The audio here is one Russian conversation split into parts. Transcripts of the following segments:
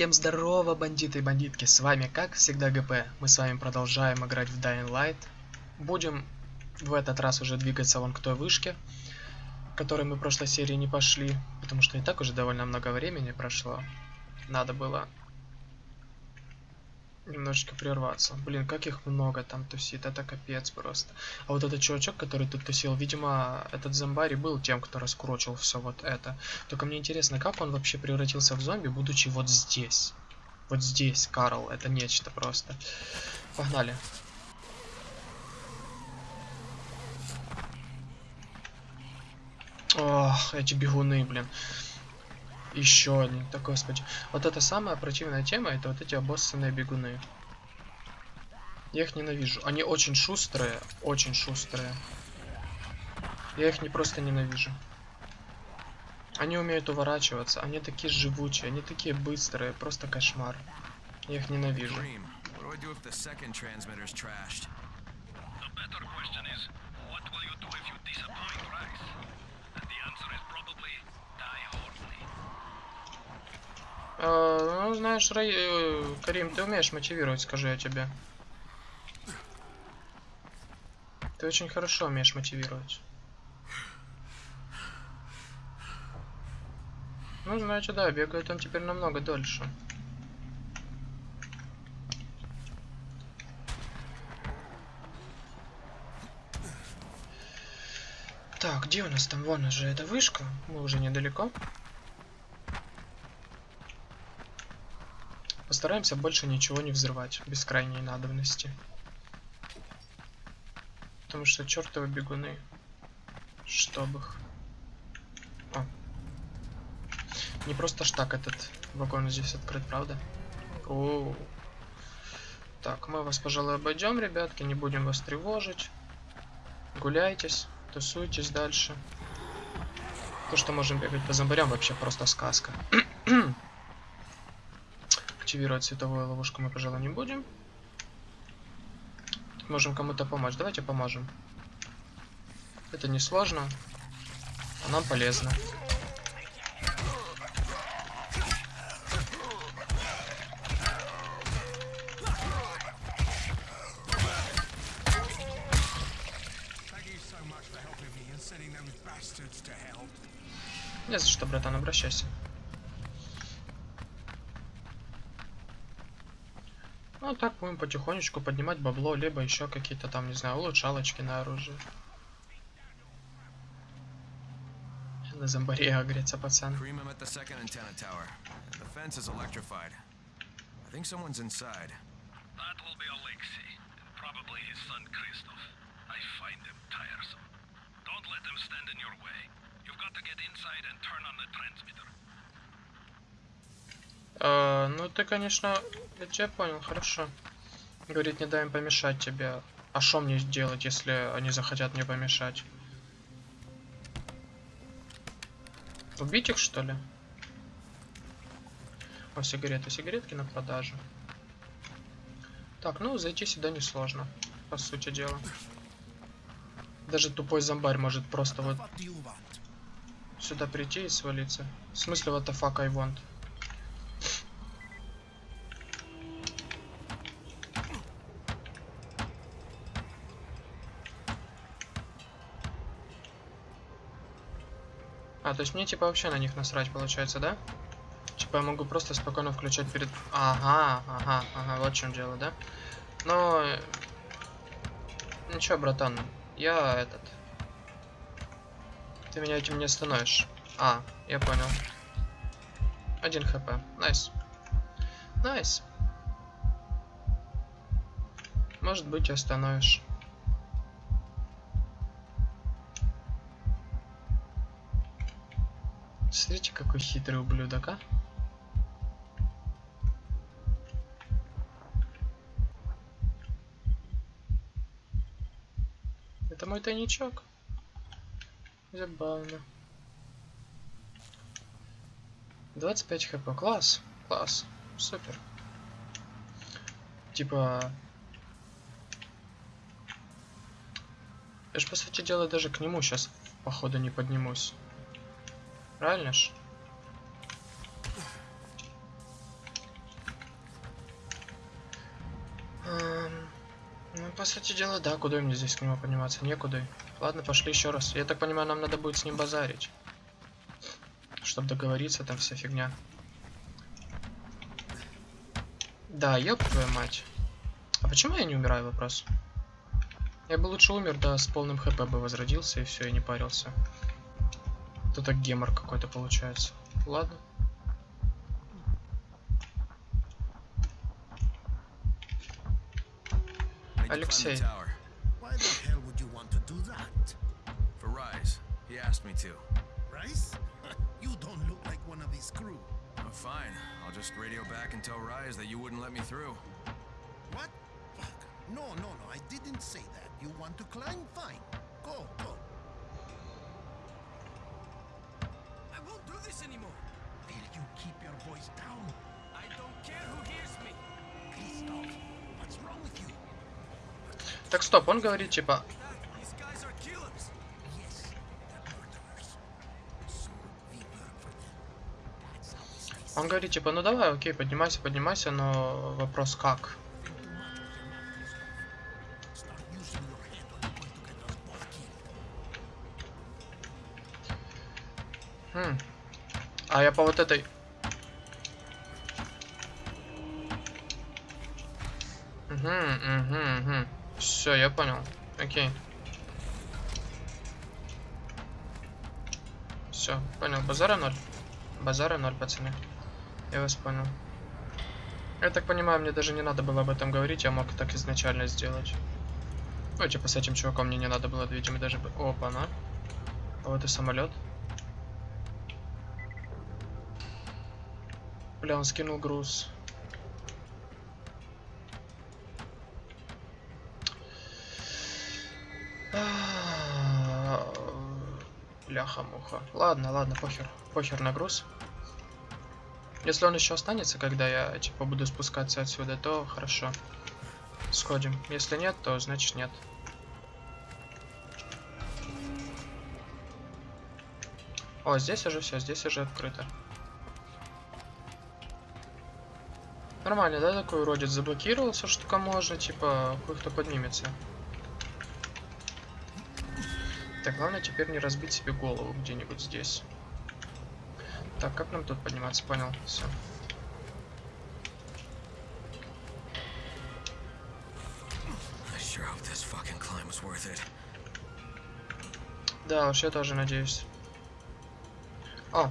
Всем здорово, бандиты и бандитки, с вами как всегда ГП. Мы с вами продолжаем играть в Dying Light. Будем в этот раз уже двигаться вон к той вышке, которой мы в прошлой серии не пошли, потому что и так уже довольно много времени прошло. Надо было немножечко прерваться. Блин, как их много там тусит, это капец просто. А вот этот чувачок, который тут тусил, видимо, этот зомбари был тем, кто раскурочил все вот это. Только мне интересно, как он вообще превратился в зомби, будучи вот здесь. Вот здесь, Карл, это нечто просто. Погнали. Ох, эти бегуны, блин. Еще один. Так, господи. Вот это самая противная тема, это вот эти обоссанные бегуны. Я их ненавижу. Они очень шустрые, очень шустрые. Я их не просто ненавижу. Они умеют уворачиваться, они такие живучие, они такие быстрые, просто кошмар. Я их ненавижу. А, ну, знаешь, Рай... Э, Карим, ты умеешь мотивировать, скажу я тебе. Ты очень хорошо умеешь мотивировать. Ну, значит, да, бегают он теперь намного дольше. Так, где у нас там? Вон же эта вышка. Мы уже недалеко. Постараемся больше ничего не взрывать, без крайней надобности. Потому что чертовы бегуны. Чтоб их. О. Не просто ж так этот вагон здесь открыт, правда? О. Так, мы вас, пожалуй, обойдем, ребятки, не будем вас тревожить. Гуляйтесь, тусуйтесь дальше. То, что можем бегать по зомбарям, вообще просто сказка. активировать световую ловушку мы, пожалуй, не будем. Можем кому-то помочь. Давайте поможем. Это не сложно, а нам полезно. Не за что, братан, обращайся. Ну так будем потихонечку поднимать бабло, либо еще какие-то там, не знаю, улучшалочки на оружие. На зомбаре агрится пацан. I think someone's inside. That will be Alexei, and probably his son Christoph. I find them tiresome. Don't let them stand in your way. You've got to get inside and turn on the transmitter. А, ну ты, конечно, я тебя понял, хорошо. Говорит, не дай им помешать тебе. А что мне сделать, если они захотят мне помешать? Убить их, что ли? О, сигареты. Сигаретки на продажу. Так, ну, зайти сюда несложно, по сути дела. Даже тупой зомбарь может просто вот сюда прийти и свалиться. В смысле, what the fuck I want? То есть мне типа вообще на них насрать получается, да? Типа я могу просто спокойно включать перед... Ага, ага, ага, вот в чем дело, да? Но... Ничего, братан, я этот... Ты меня этим не остановишь. А, я понял. Один HP. Nice. Nice. Может быть, остановишь. Смотрите, какой хитрый ублюдок, а? Это мой тайничок. Забавно. 25 хп. Класс. Класс. Супер. Типа... Я ж, по сути дела, даже к нему сейчас, походу, не поднимусь правильно ж? Эм, ну, по сути дела, да, куда мне здесь к нему подниматься? Некуда. Ладно, пошли еще раз. Я так понимаю, нам надо будет с ним базарить. Чтобы договориться, там вся фигня. Да, ёб твою мать. А почему я не умираю, вопрос? Я бы лучше умер, да, с полным хп бы возродился и все, и не парился. Это так гемор какой-то получается. Ладно. Алексей. Why the hell would you want to do that? For Rise. He asked me to. Rice? you don't look like one of his crew. Oh, fine. I'll just radio back and tell Rise that you wouldn't let me through. What? Fuck. No, no, no, I didn't say that. You want to climb? Fine. Go, go. Так, стоп, он говорит, типа, он говорит, типа, ну давай, окей, поднимайся, поднимайся, но вопрос как? Хм. А я по вот этой... Все, я понял. Окей. Все, понял. Базара ноль. Базара ноль, пацаны. Я вас понял. Я так понимаю, мне даже не надо было об этом говорить, я мог так изначально сделать. Ну, типа с этим чуваком мне не надо было, видимо, даже... бы- Опа-на. А вот и самолет. Бля, он скинул груз. Бляха-муха. Ладно, ладно, похер. Похер на груз. Если он еще останется, когда я, типа, буду спускаться отсюда, то хорошо. Сходим. Если нет, то значит нет. О, здесь уже все, здесь уже открыто. Нормально, да, такой уродец заблокировался, что только можно, типа, хуй кто поднимется. Так, главное теперь не разбить себе голову где-нибудь здесь. Так, как нам тут подниматься? Понял, все. Да уж, я тоже надеюсь. О!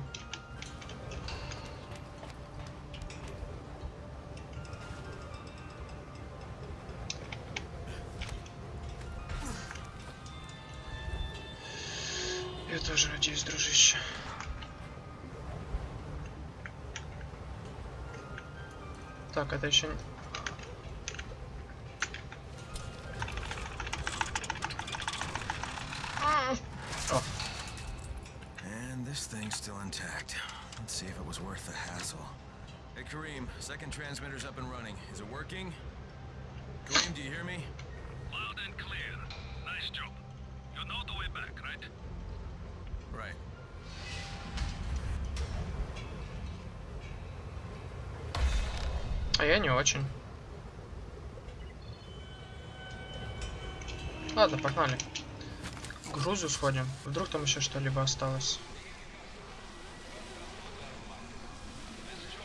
efficient. Ah. Oh. And this thing's still intact. Let's see if it was worth the hassle. Hey, Kareem, second transmitter's up and running. Is it working? Kareem, do you hear me? Не очень. Ладно, погнали. К грузу сходим. Вдруг там еще что-либо осталось.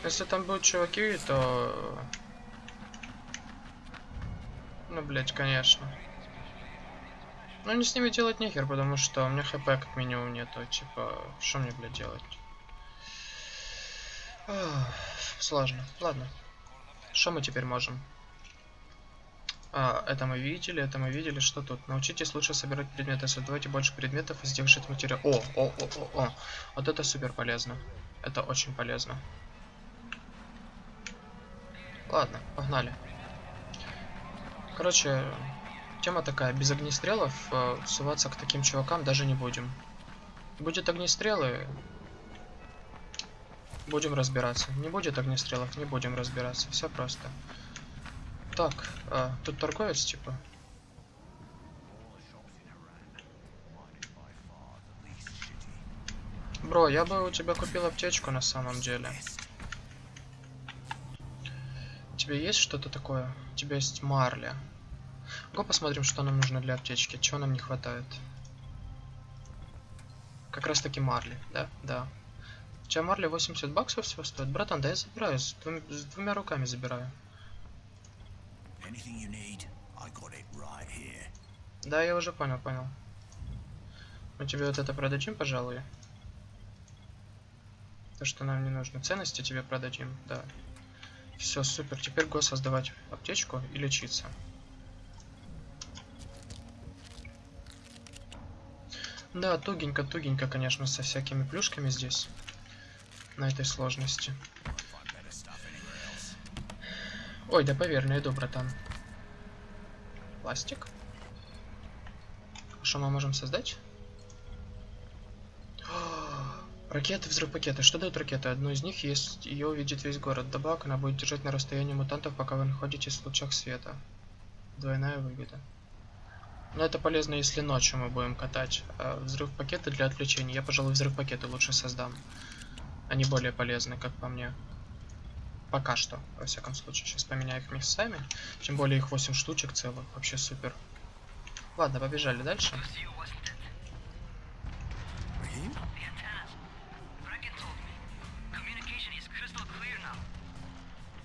Если там будут чуваки, то... Ну, блять, конечно. Ну, не с ними делать нехер, потому что у меня хп как минимум нету. Типа, что мне, блядь, делать? Сложно. Ладно. Что мы теперь можем? А, это мы видели, это мы видели. Что тут? Научитесь лучше собирать предметы, создавайте больше предметов и сделать материал. О, о, о, о, о. Вот это супер полезно. Это очень полезно. Ладно, погнали. Короче, тема такая. Без огнестрелов э, суваться к таким чувакам даже не будем. Будет огнестрелы, Будем разбираться. Не будет огнестрелов, не будем разбираться. Все просто. Так, а, тут торговец, типа. Бро, я бы у тебя купил аптечку на самом деле. У тебя есть что-то такое? У тебя есть марля. Го посмотрим, что нам нужно для аптечки, чего нам не хватает. Как раз таки марли, да? Да. У тебя марли 80 баксов всего стоит? Братан, да я забираю, с, двум- с двумя руками забираю. Need, right. Да, я уже понял, понял. Мы тебе вот это продадим, пожалуй. То, что нам не нужно. Ценности тебе продадим, да. Все, супер. Теперь го создавать аптечку и лечиться. Да, тугенько, тугенько, конечно, со всякими плюшками здесь. На этой сложности. Ой, да поверь, найду, братан. Пластик. Что мы можем создать? Ракеты, взрыв пакеты. Что дают ракеты? Одну из них есть, ее увидит весь город. Добавок она будет держать на расстоянии мутантов, пока вы находитесь в лучах света. Двойная выгода. Но это полезно, если ночью мы будем катать. А взрыв пакеты для отвлечения. Я, пожалуй, взрыв пакеты лучше создам. Они более полезны, как по мне. Пока что, во всяком случае. Сейчас поменяю их местами. Тем более их 8 штучек целых. Вообще супер. Ладно, побежали дальше.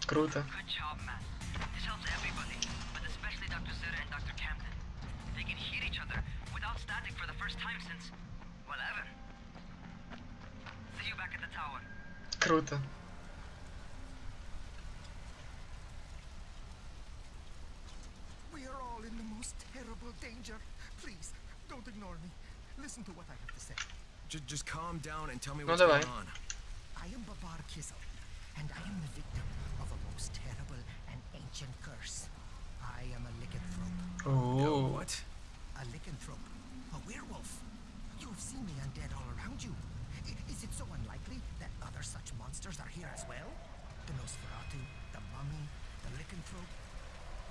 Круто. Well, ever. Круто. We are all in the most terrible danger. Please, don't ignore me. Listen to what I have to say. Just, just calm down and tell me No, what's давай. going on. I am Babar Kizzle, and I am the victim of a most terrible and ancient curse. I am a lycanthrope. Ooh. What? A lycanthrope. A werewolf. You have seen the undead all around you. I- Is it so unlikely that other such monsters are here as well? The Nosferatu, the mummy, the lycanthrope.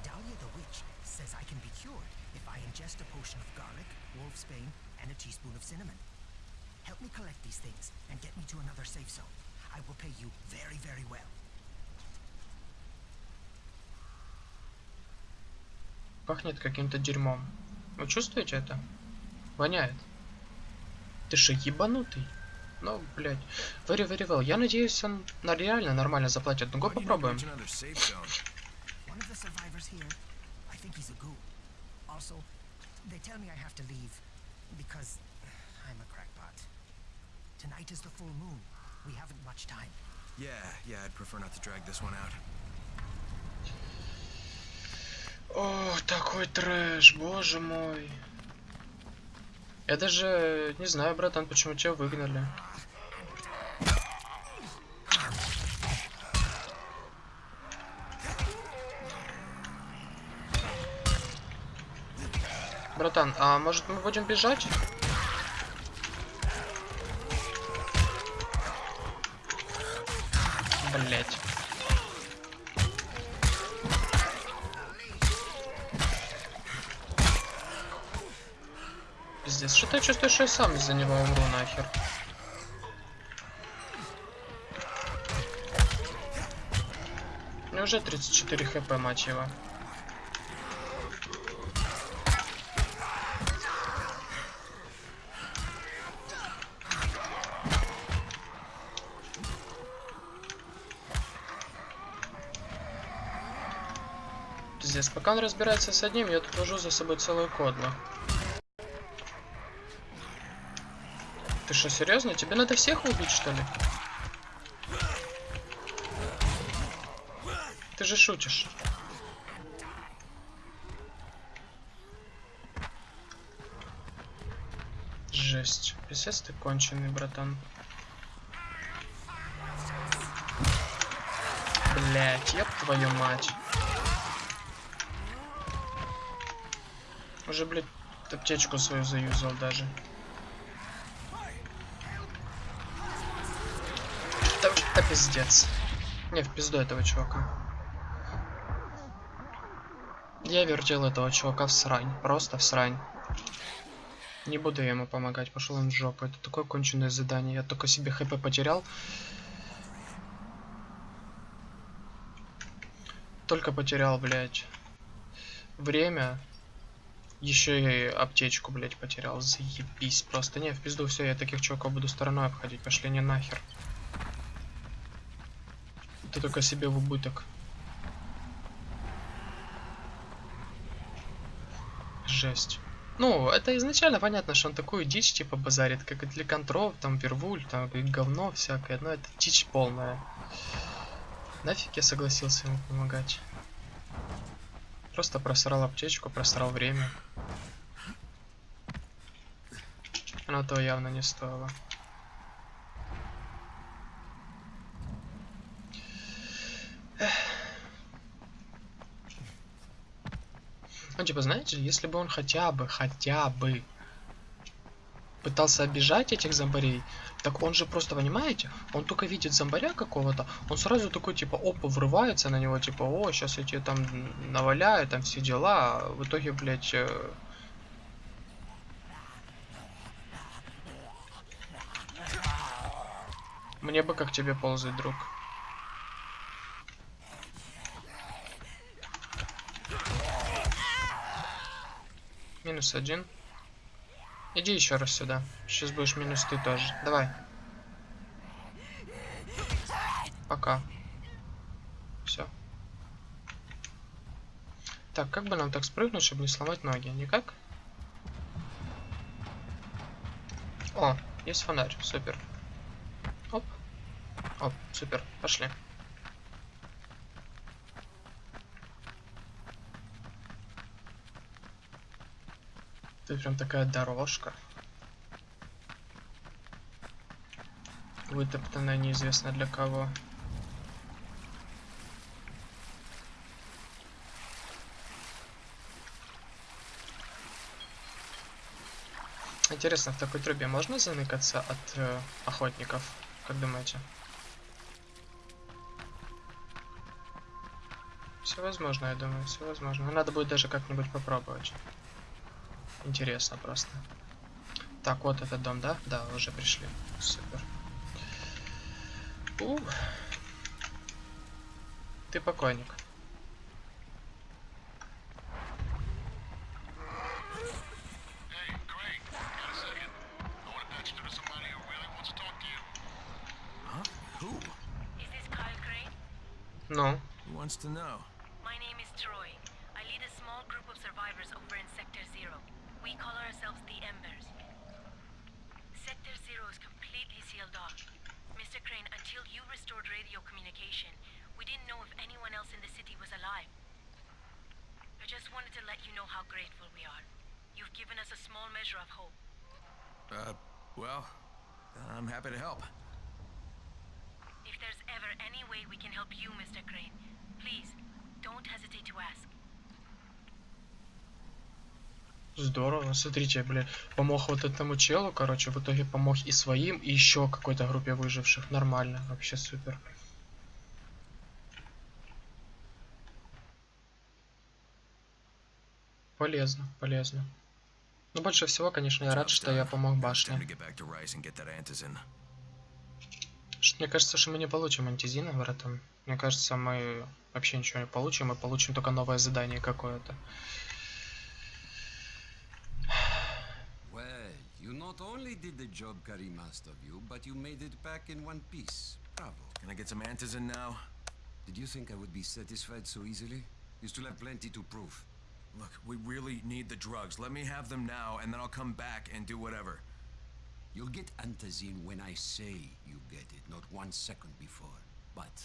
Dahlia the witch says I can be cured if I ingest a potion of garlic, wolf's bane, and a teaspoon of cinnamon. Help me collect these things and get me to another safe zone. I will pay you very, very well. Пахнет каким-то дерьмом. Вы чувствуете это? Воняет. Ты что, ебанутый? Ну, блядь. Very, very well. Я надеюсь, он на реально нормально заплатит. Ну, not попробуем. Tonight is the full moon. We haven't much time. Yeah, yeah, I'd prefer not to drag this one out. О, такой трэш, боже мой. Я даже не знаю, братан, почему тебя выгнали. Братан, а может мы будем бежать? Блять. Пиздец, что-то я чувствую, что я сам из-за него умру нахер. Уже 34 хп, мать его. Пиздец, пока он разбирается с одним, я тут вожу за собой целую кодлу. Ты что, серьезно? Тебе надо всех убить, что ли? Ты же шутишь. Жесть. Писец ты конченый, братан. Блять, ёб твою мать. Уже, блядь, аптечку свою заюзал даже. Да, да пиздец. Не, в пизду этого чувака. Я вертел этого чувака в срань. Просто в срань. Не буду я ему помогать, пошел он в жопу. Это такое конченое задание. Я только себе хп потерял. Только потерял, блядь. Время. Еще и аптечку, блять, потерял. Заебись просто. Не, в пизду все, я таких чуваков буду стороной обходить. Пошли не нахер. Ты только себе в убыток. Жесть. Ну, это изначально понятно, что он такую дичь типа базарит, как и для контров, там Вервуль, там говно всякое, но это дичь полная. Нафиг я согласился ему помогать. Просто просрал аптечку, просрал время. Оно того явно не стоило. Ну, типа, знаете, если бы он хотя бы, хотя бы пытался обижать этих зомбарей, так он же просто, понимаете, он только видит зомбаря какого-то, он сразу такой, типа, опа, врывается на него, типа, о, сейчас я тебе там наваляю, там все дела, а в итоге, блядь, э, Мне бы как тебе ползать, друг. Минус один. Иди еще раз сюда. Сейчас будешь минус ты тоже. Давай. Пока. Все. Так, как бы нам так спрыгнуть, чтобы не сломать ноги? Никак? О, есть фонарь. Супер. Оп. Оп, супер. Пошли. Тут прям такая дорожка. Вытоптанная неизвестно для кого. Интересно, в такой трубе можно заныкаться от э, охотников? Как думаете? Все возможно, я думаю, все возможно. Надо будет даже как-нибудь попробовать. Интересно просто. Так, вот этот дом, да? Да, уже пришли. Супер. У. Ты покойник. Craig, got a second? I want to patch you to somebody who really wants to talk to you. Huh? Who? Is this Kyle Crane? Ну, Who wants to know? My name is Troy. I lead a small group of survivors over in Sector Zero. We call ourselves the Embers. Sector Zero is completely sealed off. Mr. Crane, until you restored radio communication, we didn't know if anyone else in the city was alive. I just wanted to let you know how grateful we are. You've given us a small measure of hope. Uh, well, I'm happy to help. If there's ever any way we can help you, Mr. Crane, please, don't hesitate to ask. Здорово. Смотрите, бля, помог вот этому челу, короче, в итоге помог и своим, и еще какой-то группе выживших. Нормально, вообще супер. Полезно, полезно. Но больше всего, конечно, я рад, что я помог башне. Мне кажется, что мы не получим антизина этом. Мне кажется, мы вообще ничего не получим, мы получим только новое задание какое-то. Not only did the job Karim asked of you, but you made it back in one piece. Bravo. Can I get some antizin now? Did you think I would be satisfied so easily? You still have plenty to prove. Look, we really need the drugs. Let me have them now, and then I'll come back and do whatever. You'll get antazine when I say you get it, not one second before. But,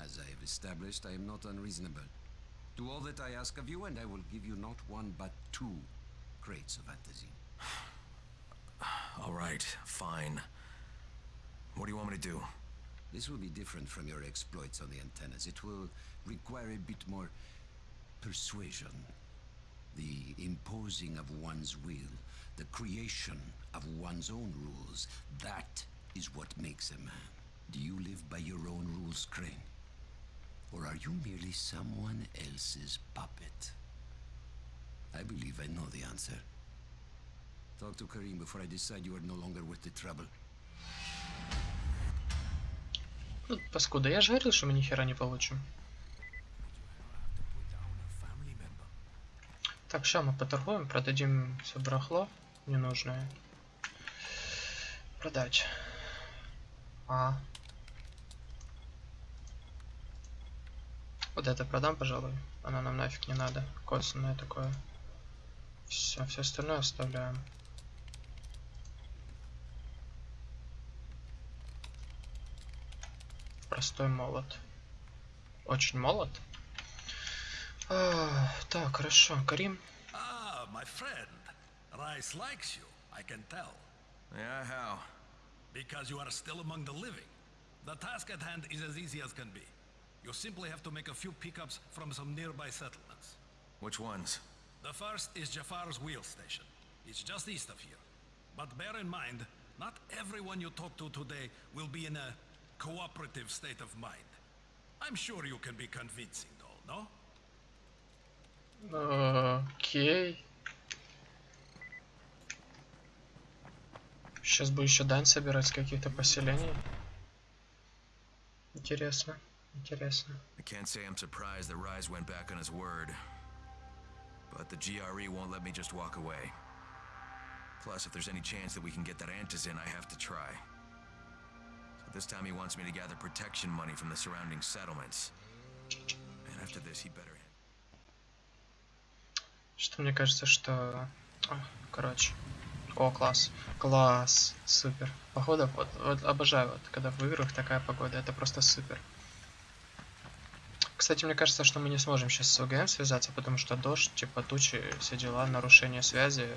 as I have established, I am not unreasonable. Do all that I ask of you, and I will give you not one but two crates of antazine. All right, fine. What do you want me to do? This will be different from your exploits on the antennas. It will require a bit more persuasion. The imposing of one's will, the creation of one's own rules. That is what makes a man. Do you live by your own rules, Crane? Or are you merely someone else's puppet? I believe I know the answer. Talk to Karim before I decide you are no longer worth the trouble. Ну, паскуда, я же говорил, что мы ни хера не получим. Так, сейчас мы поторгуем, продадим все барахло ненужное. Продать. А. Вот это продам, пожалуй. Оно нам нафиг не надо. Косвенное такое. Все, все остальное оставляем. Простой молот. Очень молот. А, так, хорошо. Карим. Ah, my friend. Rice likes you, I can tell. Yeah, how? Because you are still among the living. The task at hand is as easy as can be. You simply have to make a few pickups from some nearby settlements. Which ones? The first is Jafar's wheel station. It's just east of here. But bear in mind, not everyone you talk to today will be in a cooperative state of mind. I'm sure you can be convincing, though, no? Окей. Сейчас бы еще дань собирать с каких-то поселений. Интересно, интересно. I can't say I'm surprised that Rise went back on his word. But the GRE won't let me just walk away. Plus, if there's any chance that we can get that Antis in, I have to try. This time he wants me to gather protection money from the surrounding settlements. And after this, he better... Что мне кажется, что... Короче. О, класс. Класс. Супер. Походу, вот, вот обожаю, вот, когда в играх такая погода. Это просто супер. Кстати, мне кажется, что мы не сможем сейчас с ОГМ связаться, потому что дождь, типа тучи, все дела, нарушение связи.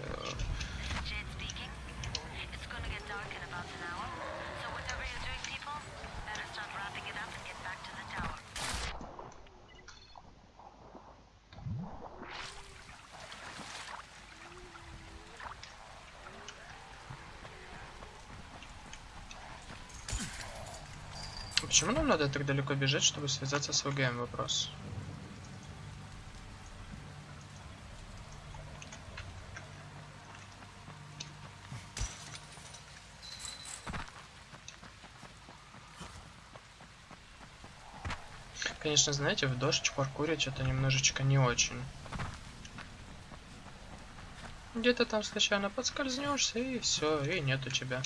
Почему нам надо так далеко бежать, чтобы связаться с ОГМ? Вопрос. Конечно, знаете, в дождь паркурить это немножечко не очень. Где-то там случайно подскользнешься и все, и нету тебя.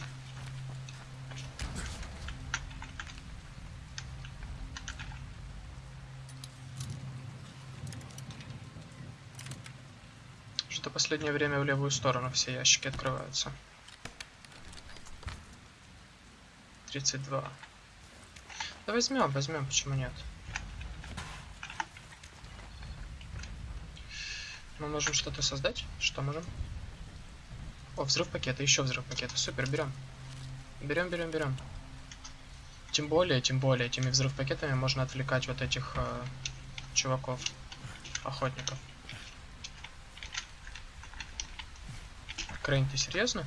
Что последнее время в левую сторону все ящики открываются. 32. Да возьмем, возьмем, почему нет? Мы можем что-то создать? Что можем? О, взрыв пакета, еще взрыв пакета. Супер, берем. Берем, берем, берем. Тем более, тем более, этими взрыв пакетами можно отвлекать вот этих э, чуваков, охотников. Крейн, ты серьезно?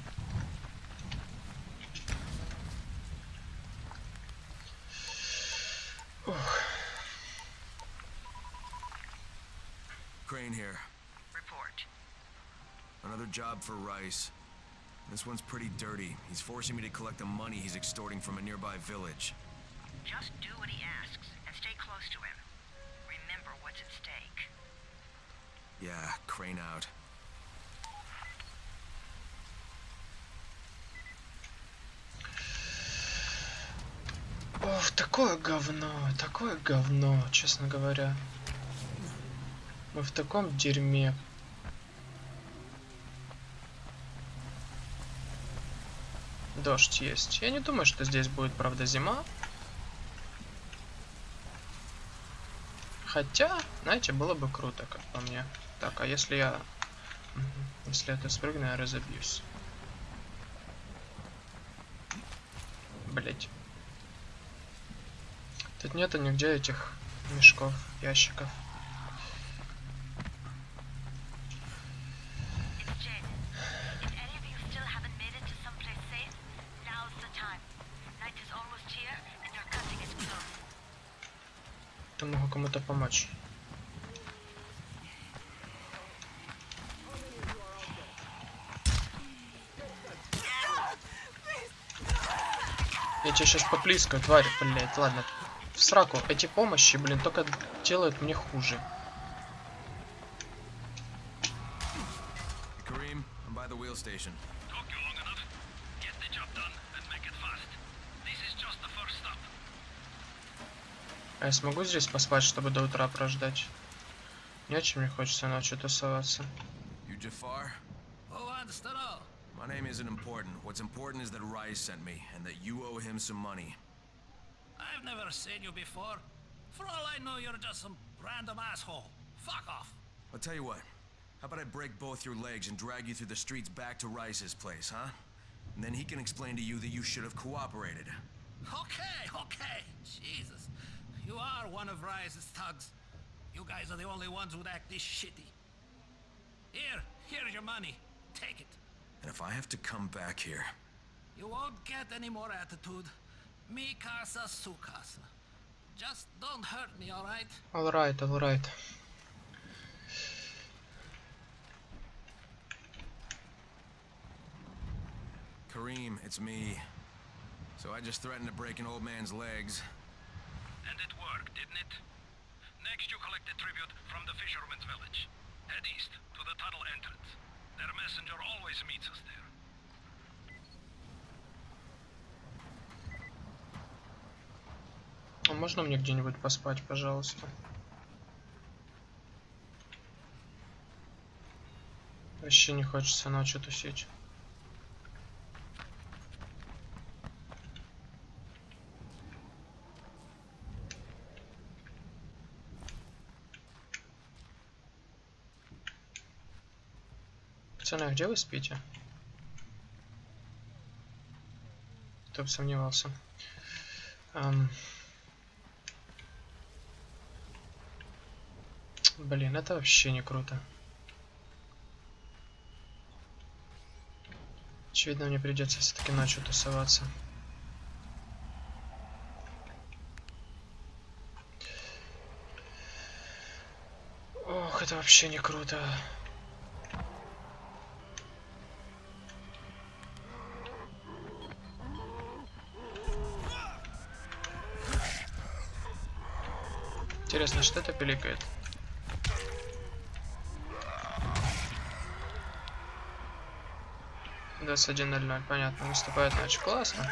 Ух, Crane here. Report. Another job for Rice. This one's pretty dirty. He's forcing me to collect the money he's extorting from a nearby village. Just do what he asks and stay close to him. Remember what's at stake. Yeah, Crane out. Такое говно, такое говно, честно говоря. Мы в таком дерьме. Дождь есть. Я не думаю, что здесь будет, правда, зима. Хотя, знаете, было бы круто, как по мне. Так, а если я... Если это спрыгну, я разобьюсь. Блять. Тут нету нигде этих мешков, ящиков. То могу кому-то помочь. Я тебя сейчас поплискаю, тварь, блять, ладно. В сраку. Эти помощи, блин, только делают мне хуже. wheel station. Took you long enough. Get the job done and make it fast. This is just the first stop. А я смогу здесь поспать, чтобы до утра прождать? Не очень мне хочется ночью тусоваться. You Jafar? Who wants to know? My name isn't important. What's important is that Rise sent me, and that you owe him some money. I've never seen you before. For all I know, you're just some random asshole. Fuck off. I'll tell you what. How about I break both your legs and drag you through the streets back to Rice's place, huh? And then he can explain to you that you should have cooperated. Okay, okay. Jesus. You are one of Rise's thugs. You guys are the only ones who'd act this shitty. Here, here's your money. Take it. And if I have to come back here, You won't get any more attitude. Mi casa, su casa. Just don't hurt me, alright? Alright, alright. Kareem, it's me. So I just threatened to break an old man's legs. And it worked, didn't it? Next, you collect the tribute from the fisherman's village. Head east to the tunnel entrance. Their messenger always meets us there. Можно мне где-нибудь поспать, пожалуйста? Вообще не хочется ночью тусить. Пацаны, а где вы спите? Кто бы сомневался. Ам, Блин, это вообще не круто. Очевидно, мне придется все-таки ночью тусоваться. Ох, это вообще не круто. Интересно, что это пиликает? Двадцать один ноль ноль, понятно, наступает ночь. Классно.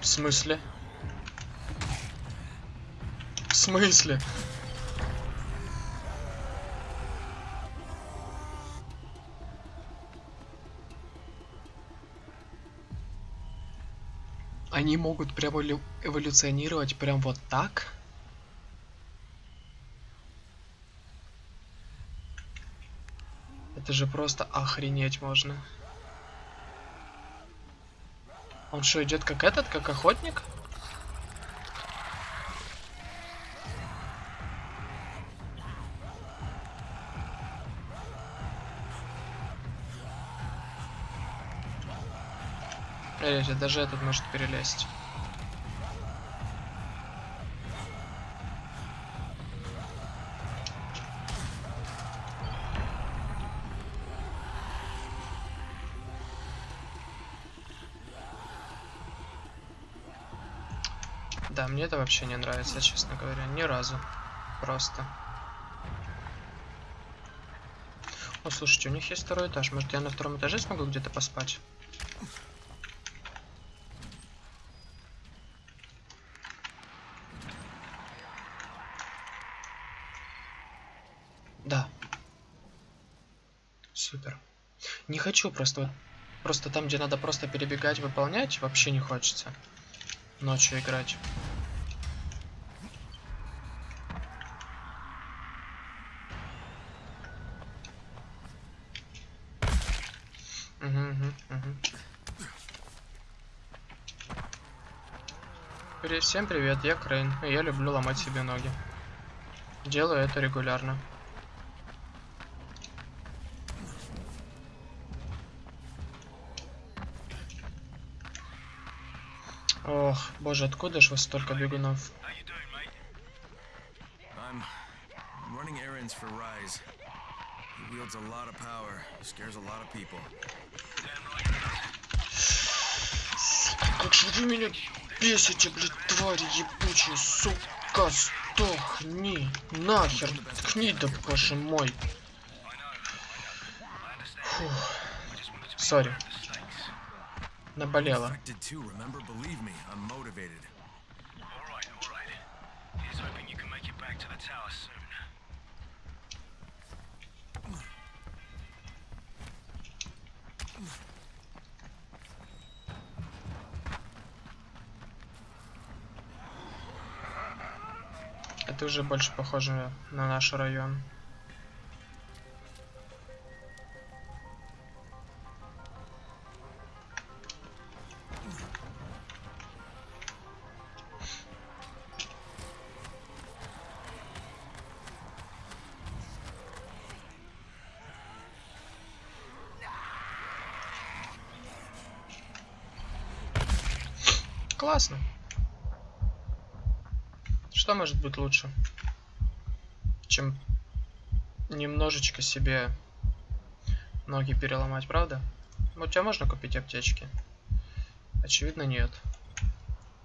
В смысле? В смысле? Они могут прям эволю- эволюционировать прям вот так? Это же просто охренеть можно. Он что, идет как этот, как охотник? Смотрите, даже этот может перелезть. Мне это вообще не нравится, честно говоря, ни разу. Просто. О, слушайте, у них есть второй этаж. Может, я на втором этаже смогу где-то поспать? Да. Супер. Не хочу просто... вот- Просто там, где надо просто перебегать, выполнять, вообще не хочется. Ночью играть. Всем привет, я Крейн, и я люблю ломать себе ноги. Делаю это регулярно. Ох, боже, откуда ж вас столько бегунов? Как же вы меня бесите, блядь, твари ебучие, сука, Сдохни! Нахер! Ткни, да боже мой! Фух. Сори. Наболело. Infected too, remember? Believe me, I'm motivated. Alright, alright. Here's hoping you can make it back to the tower soon. Это уже больше похоже на наш район. Может быть лучше, чем немножечко себе ноги переломать, правда? Ну, У тебя можно купить аптечки? Очевидно, нет.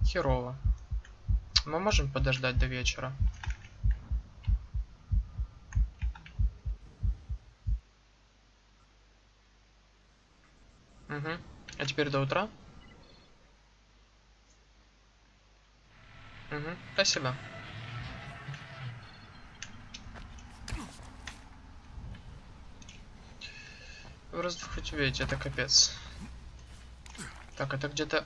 Херово. Мы можем подождать до вечера. Угу. А теперь до утра? Угу. Спасибо. Раздухоть это капец. Так, это где-то...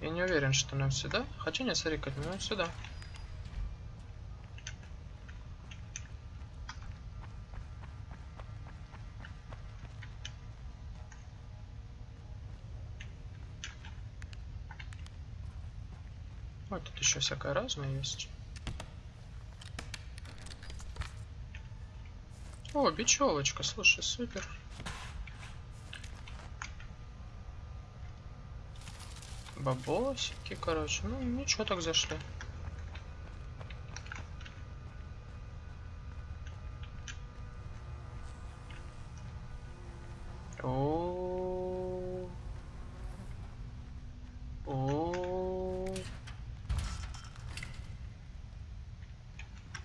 Я не уверен, что нам сюда. Хотя нет, смотри, как нам сюда. Вот тут еще всякое разное есть. О, бечевочка, слушай, супер. Бабосики, короче. Ну, ничего так зашли. О. О.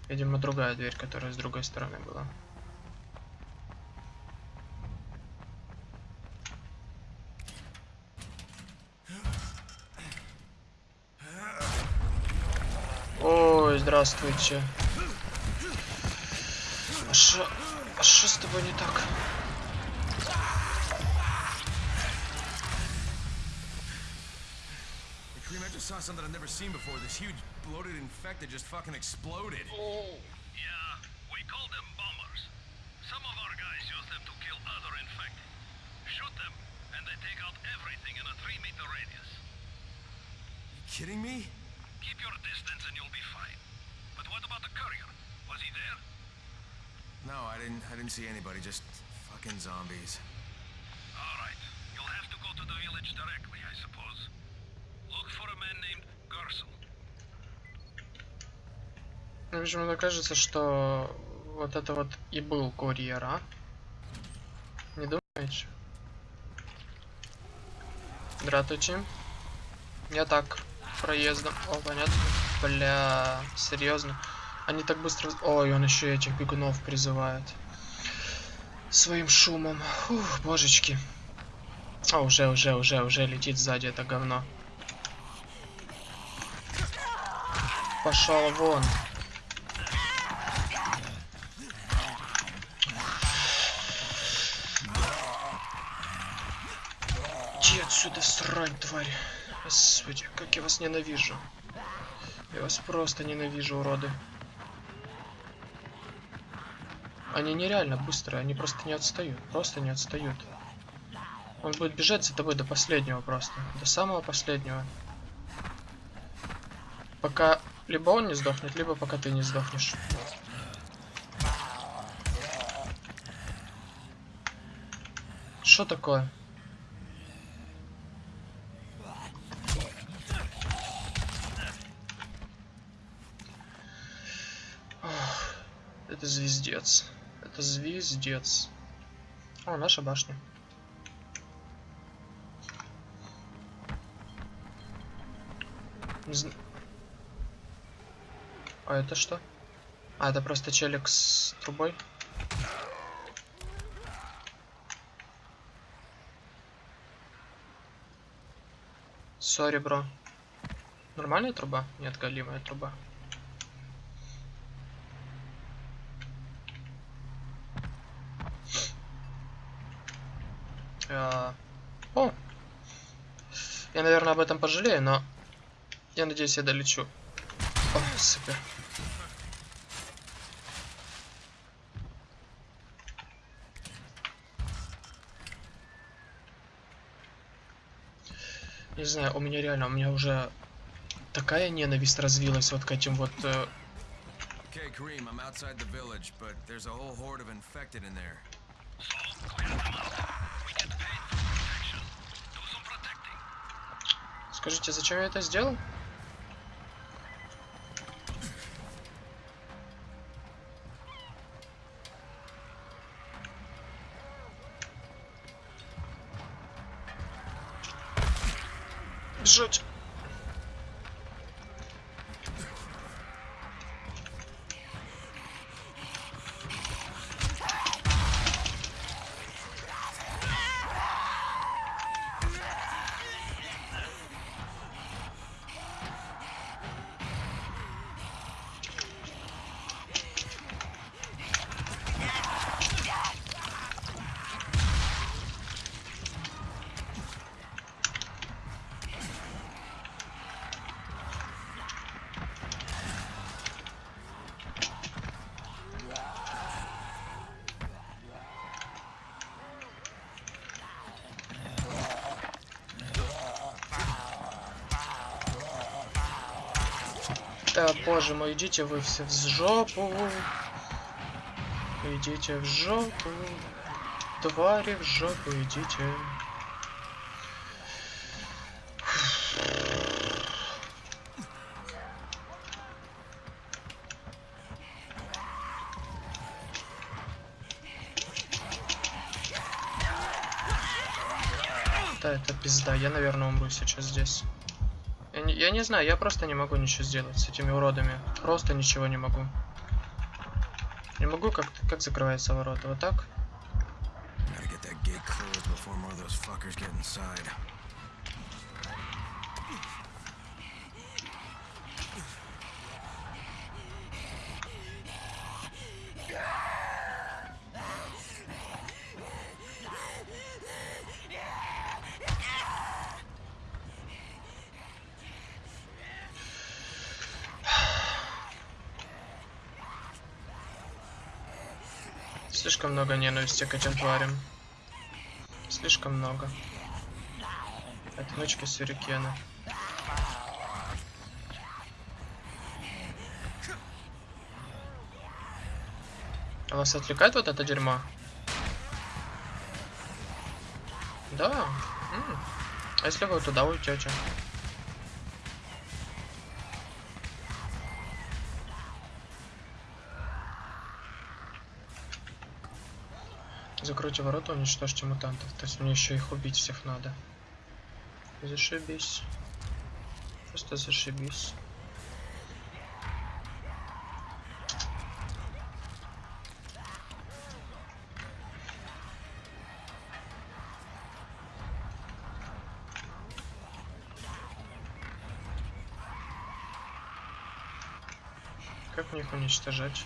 Видимо, другая дверь, которая с другой стороны была. здравствуйте. А шо... А шо с тобой не так? Hey, Cream, I just saw something I've never seen before. This huge, bloated infected just fucking exploded. Yeah, we call them bombers. Some of our guys use them to kill other infected. Shoot them, and they take out everything in a three meter radius. You kidding me? Keep your distance and you'll be fine. What about the courier? Was he there? No, I didn't. I didn't see anybody. Just fucking zombies. Alright, you'll have to go to the village directly, I suppose. Look for a man named Gersel. Мне почему-то кажется, что вот это вот и был курьер, а? Не думаете? Здравствуйте. Я так, проездом. О, понятно. Бля, серьезно. Они так быстро... Ой, он еще этих бегунов призывает. Своим шумом. Фух, божечки. А, уже, уже, уже, уже летит сзади это говно. Пошел вон. Иди отсюда, срань, тварь. Господи, как я вас ненавижу. Я вас просто ненавижу, уроды. Они нереально быстрые, они просто не отстают. Просто не отстают. Он будет бежать за тобой до последнего просто. До самого последнего. Пока либо он не сдохнет, либо пока ты не сдохнешь. Что такое? Это звездец. Это звездец. О, наша башня. Зн- А это что? А, это просто челик с трубой. Сори, бро. Нормальная труба? Нет, галимая труба. А, О! Я, наверное, об этом пожалею, но я надеюсь, я долечу. О, супер. Не знаю, у меня реально, у меня уже такая ненависть развилась вот к этим вот... э, Okay, Kareem. Скажите, зачем я это сделал? Да, боже мой, идите вы все в жопу. Идите в жопу. Твари в жопу идите. Да, это пизда. Я, наверное, умру сейчас здесь. Я не, знаю, я просто не могу ничего сделать с этими уродами. Просто ничего не могу. Не могу, как, как закрываются ворота. Вот так? Слишком много ненависти к этим тварям. Слишком много. Отмычки сюрикена. А вас отвлекает вот это дерьмо? Да. М. А если вы туда уйдете? Закройте ворота, уничтожьте мутантов. То есть мне еще их убить всех надо. Зашибись. Просто зашибись. Как мне их уничтожать?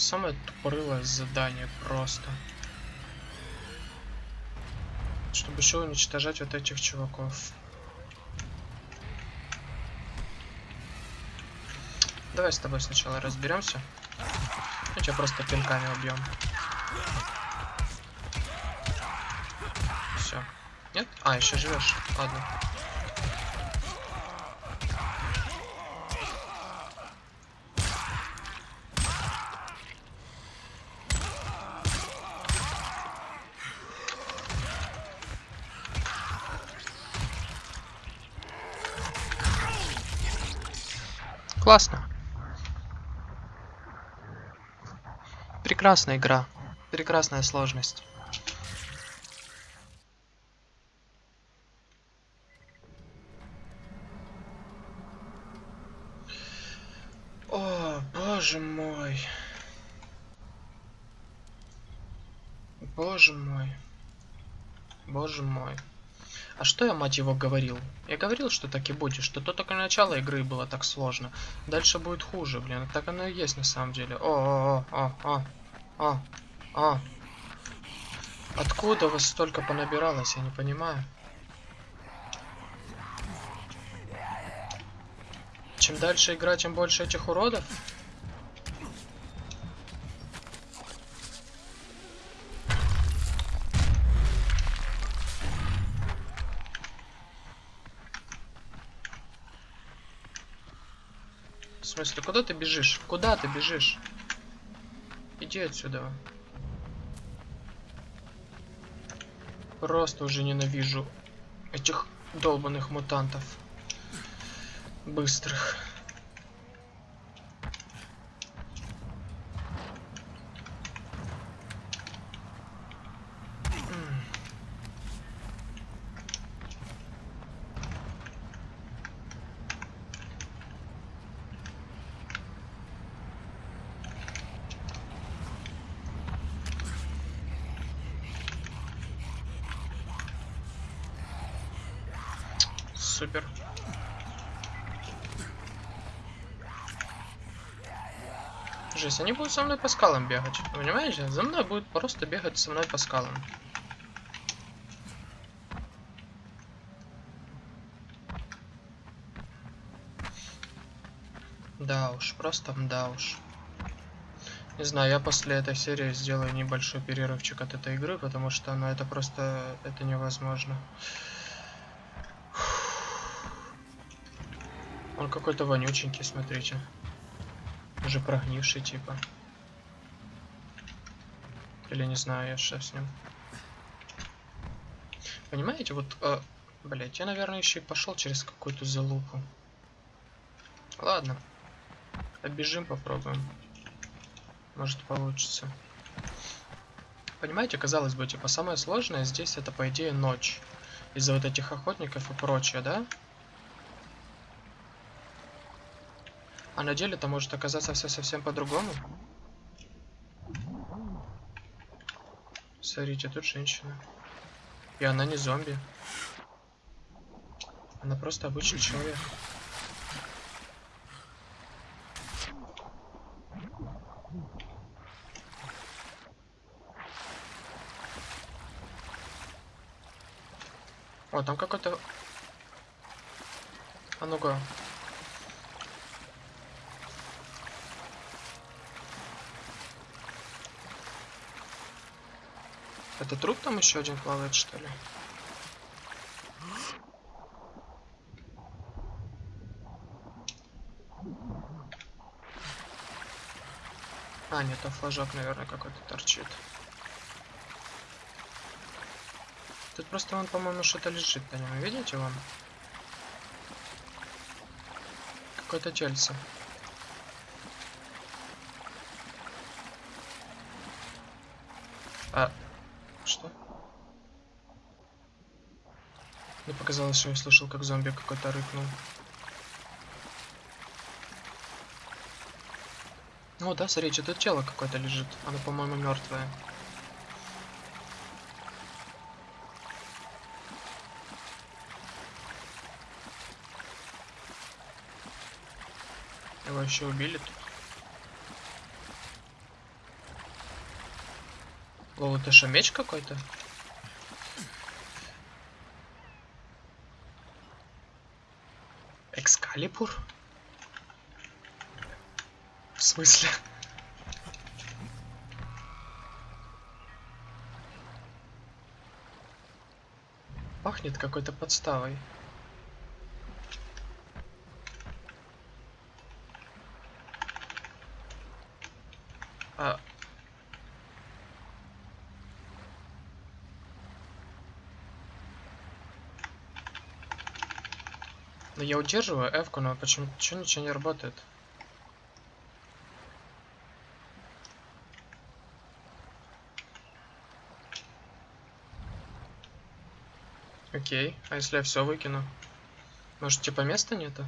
Самое тупорылое задание просто. Чтобы еще уничтожать вот этих чуваков. Давай с тобой сначала разберемся. Мы тебя просто пинками убьем. Все. Нет? А, еще живешь. Ладно. Классно. Прекрасная игра. Прекрасная сложность. О, боже мой. Боже мой. Боже мой. А что я, мать его, говорил? Я говорил, что так и будет, что то только начало игры было так сложно. Дальше будет хуже, блин. Так оно и есть на самом деле. О, о, о. Откуда вас столько понабиралось, я не понимаю. Чем дальше игра, тем больше этих уродов. В смысле, куда ты бежишь? Куда ты бежишь? Иди отсюда. Просто уже ненавижу этих долбанных мутантов. Быстрых. М. Супер. Жесть, они будут со мной по скалам бегать. Понимаете? За мной будут просто бегать со мной по скалам. Да уж, просто да уж. Не знаю, я после этой серии сделаю небольшой перерывчик от этой игры, потому что, ну, это просто, это невозможно. Он какой-то вонюченький, смотрите. Уже прогнивший, типа. Или не знаю, я что с ним. Понимаете, вот, э, блять, я, наверное, еще и пошел через какую-то залупу. Ладно. Оббежим, попробуем. Может получится. Понимаете, казалось бы, типа, самое сложное здесь это, по идее, ночь. Из-за вот этих охотников и прочее, да? А на деле это может оказаться все совсем по-другому. Смотрите, тут женщина. И она не зомби. Она просто обычный человек. О, там какой-то... А ну-ка. Это труп там еще один плавает, что ли? А, нет, там флажок, наверное, какой-то торчит. Тут просто он, по-моему, что-то лежит на нем. Видите вон? Какое-то тельце. А, что? Мне показалось, что я слышал, как зомби какой-то рыкнул. Ну да, смотрите, тут тело какое-то лежит. Оно, по-моему, мертвое. Его еще убили тут. О, это что, меч какой-то? Экскалибур? В смысле? Пахнет какой-то подставой. Я удерживаю F, но почему-то ничего не работает. Окей, а если я все выкину? Может типа места нету?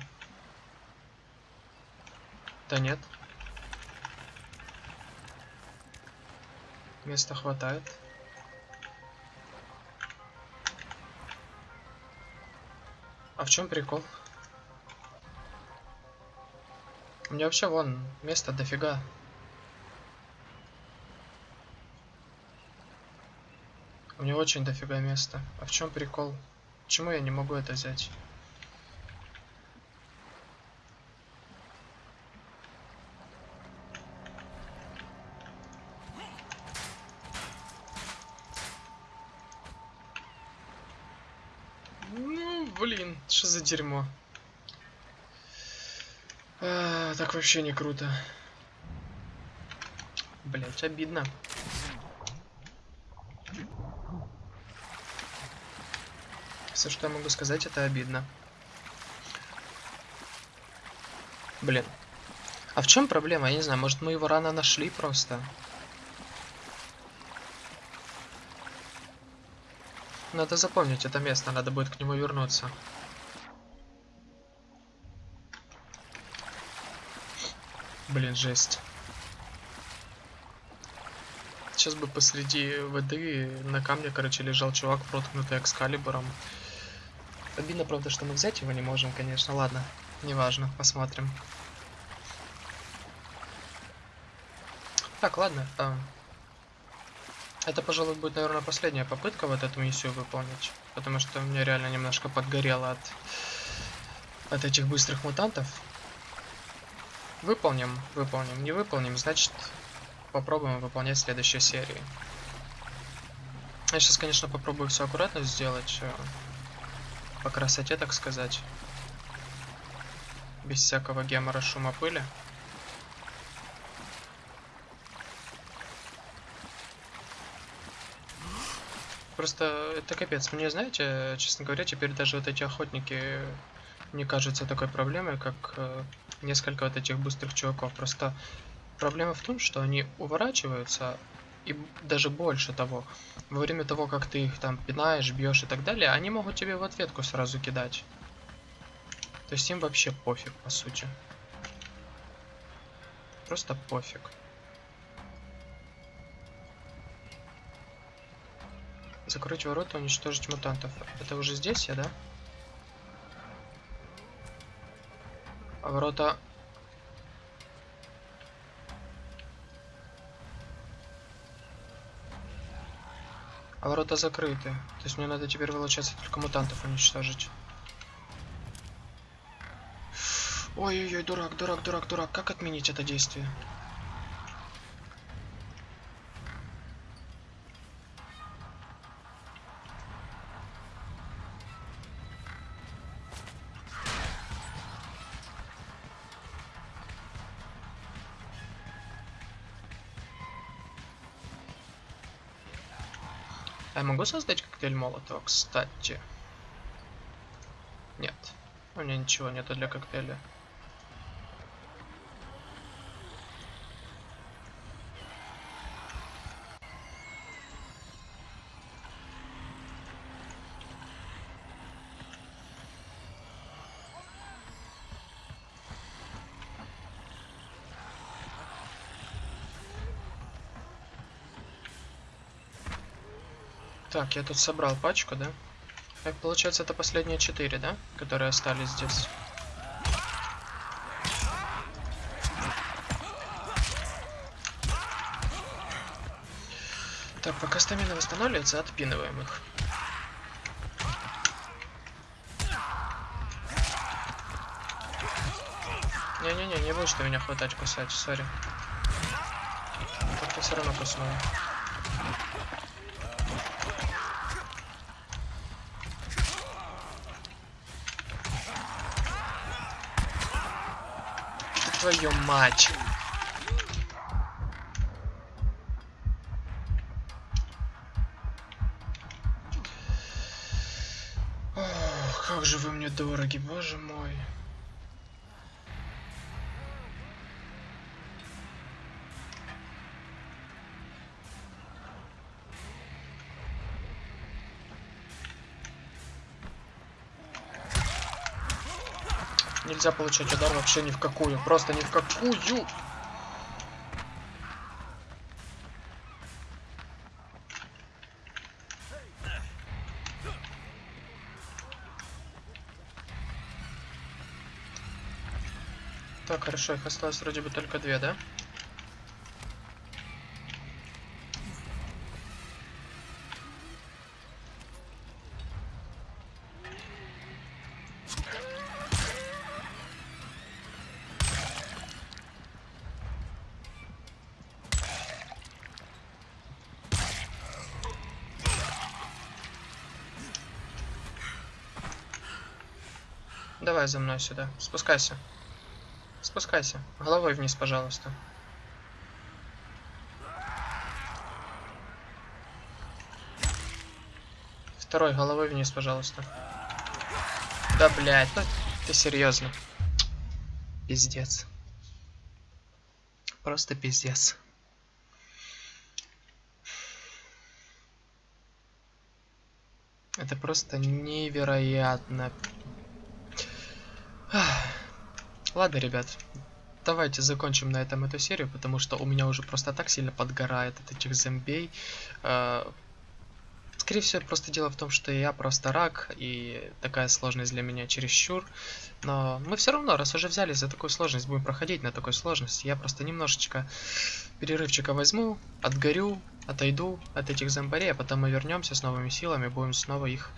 Да нет. Места хватает. А в чем прикол? Меня вообще вон места дофига. У меня очень дофига места. А в чем прикол? Почему я не могу это взять? Ну, блин, что за дерьмо? А, так вообще не круто. Блять, обидно. Все, что я могу сказать, это обидно. Блин. А в чем проблема? Я не знаю, может мы его рано нашли просто? Надо запомнить это место, надо будет к нему вернуться. Блин, жесть. Сейчас бы посреди воды на камне, короче, лежал чувак, проткнутый экскалибуром. Обидно, правда, что мы взять его не можем, конечно. Ладно, неважно, посмотрим. Так, ладно. А... Это, пожалуй, будет, наверное, последняя попытка вот эту миссию выполнить. Потому что мне реально немножко подгорело от, от этих быстрых мутантов. Выполним, выполним. Не выполним, значит, попробуем выполнять в следующей серии. Я сейчас, конечно, попробую все аккуратно сделать. Э, по красоте, так сказать. Без всякого гемора, шума, пыли. Просто это капец. Мне, знаете, честно говоря, теперь даже вот эти охотники не кажутся такой проблемой, как э, несколько вот этих быстрых чуваков. Просто проблема в том, что они уворачиваются, и даже больше того, во время того, как ты их там пинаешь, бьешь и так далее, они могут тебе в ответку сразу кидать. То есть им вообще пофиг, по сути. Просто пофиг. Закрыть ворота, уничтожить мутантов. Это уже здесь я, да? А ворота А ворота закрыты. То есть мне надо теперь, получается, только мутантов уничтожить. Ой-ой-ой, дурак, дурак, дурак, дурак. Как отменить это действие? Могу создать коктейль Молотова, кстати? Нет. У меня ничего нету для коктейля. Так, я тут собрал пачку, да? Так, получается, это последние четыре, да? Которые остались здесь. Так, пока стамина восстанавливается, отпинываем их. Не-не-не, не будешь ты меня хватать, кусать, сори. Ты все равно куснула. Твою мать. Ох, как же вы мне дороги, боже мой. Нельзя получать удар вообще ни в какую. Просто ни в какую. Так, хорошо, их осталось вроде бы только две, да? Давай за мной сюда. Спускайся. Спускайся. Головой вниз, пожалуйста. Второй головой вниз, пожалуйста. Да, блядь, ну ты серьезно. Пиздец. Просто пиздец. Это просто невероятно. Ах. Ладно, ребят, давайте закончим на этом эту серию, потому что у меня уже просто так сильно подгорает от этих зомбей. Э, Скорее всего, просто дело в том, что я просто рак, и такая сложность для меня чересчур. Но мы все равно, раз уже взялись за такую сложность, будем проходить на такой сложности. Я просто немножечко перерывчика возьму, отгорю, отойду от этих зомбарей, а потом мы вернемся с новыми силами, будем снова их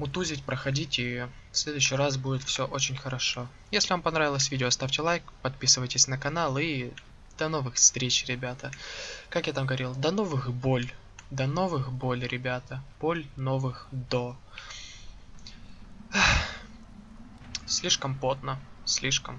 мутузить, проходить, и в следующий раз будет все очень хорошо. Если вам понравилось видео, ставьте лайк, подписывайтесь на канал, и до новых встреч, ребята. Как я там говорил, до новых боль. До новых боль, ребята. Боль новых до. Слишком потно. Слишком.